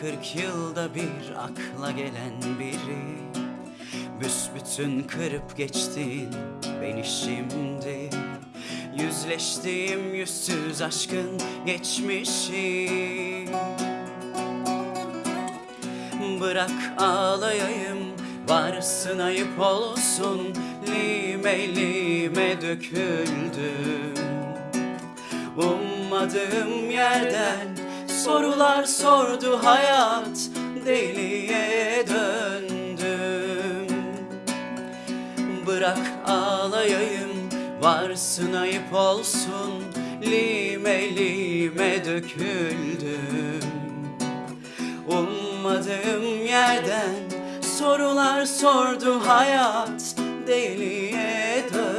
kırk yılda bir akla gelen biri. Büsbütün kırıp geçtin beni şimdi Yüzleştiğim yüzsüz aşkın geçmişi. Bırak ağlayayım varsın ayıp olsun. Lime lime döküldüm. Ummadığım yerden sorular sordu hayat Deliye döndüm Bırak ağlayayım varsın ayıp olsun Lime lime döküldüm Ummadığım yerden sorular sordu hayat Deliye döndüm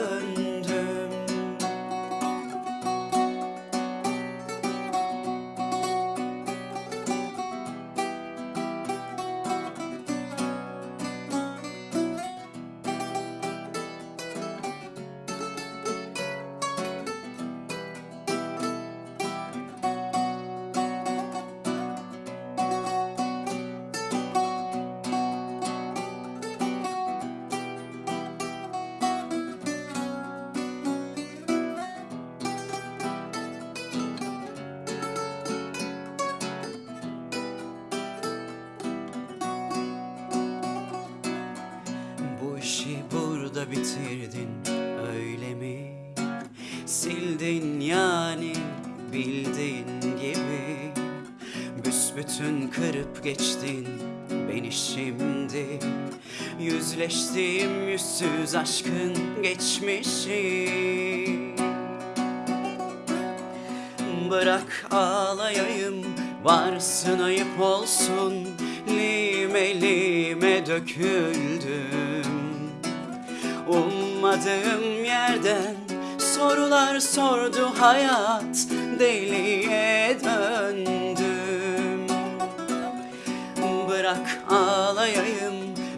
bitirdin öyle mi? Sildin yani bildiğin gibi. Büsbütün kırıp geçtin beni şimdi. Yüzleştiğim yüzsüz aşkın geçmişi. Bırak ağlayayım varsın ayıp olsun. Lime lime döküldüm Ummadığım yerden sorular sordu hayat Deliye döndüm. Bırak ağlayayım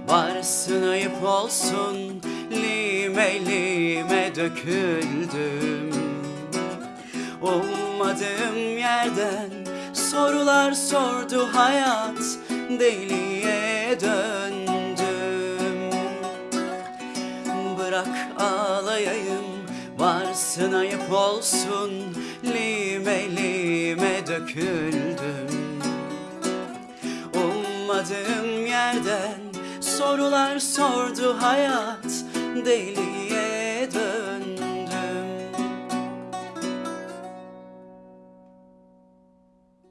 varsın ayıp olsun Lime lime döküldüm. Ummadığım yerden sorular sordu hayat Deliye varsın ayıp olsun. Lime lime döküldüm. Ummadığım yerden sorular sordu hayat. Deliye